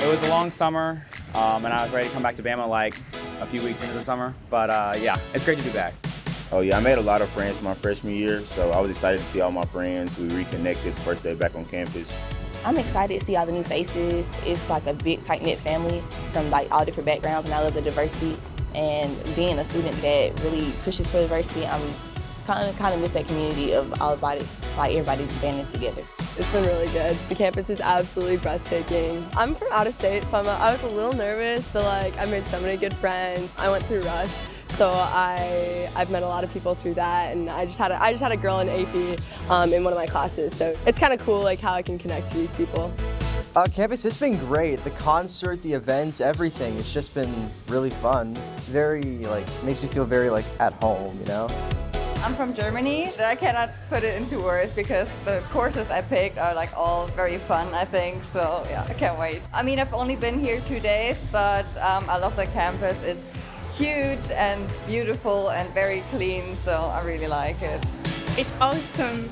It was a long summer, um, and I was ready to come back to Bama like a few weeks into the summer. But uh, yeah, it's great to be back. Oh yeah, I made a lot of friends my freshman year, so I was excited to see all my friends. We reconnected first day back on campus. I'm excited to see all the new faces. It's like a big tight-knit family from like all different backgrounds and I love the diversity. And being a student that really pushes for diversity, I'm kind of kind of miss that community of all body, like everybody banding together. It's been really good. The campus is absolutely breathtaking. I'm from out of state, so I'm a, I was a little nervous, but like I made so many good friends. I went through Rush, so I I've met a lot of people through that, and I just had a, I just had a girl in AP um, in one of my classes, so it's kind of cool like how I can connect to these people. Uh, campus, it's been great. The concert, the events, everything. It's just been really fun. Very like makes me feel very like at home, you know. I'm from Germany. I cannot put it into words because the courses I picked are like all very fun, I think. So yeah, I can't wait. I mean, I've only been here two days, but um, I love the campus. It's huge and beautiful and very clean, so I really like it. It's awesome.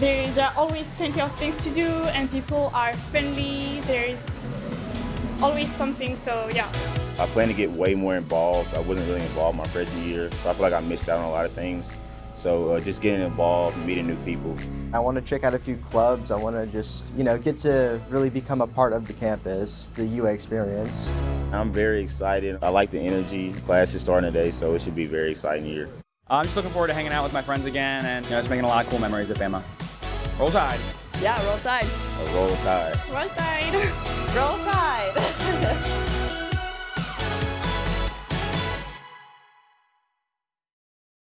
There, there are always plenty of things to do and people are friendly. There's always something, so yeah. I plan to get way more involved. I wasn't really involved my freshman year, so I feel like I missed out on a lot of things. So uh, just getting involved and meeting new people. I want to check out a few clubs. I want to just, you know, get to really become a part of the campus, the UA experience. I'm very excited. I like the energy. Class is starting today, so it should be a very exciting year. I'm just looking forward to hanging out with my friends again and you know, just making a lot of cool memories at Bama. Roll Tide. Yeah, roll tide. Roll tide. Roll Tide. Roll Tide!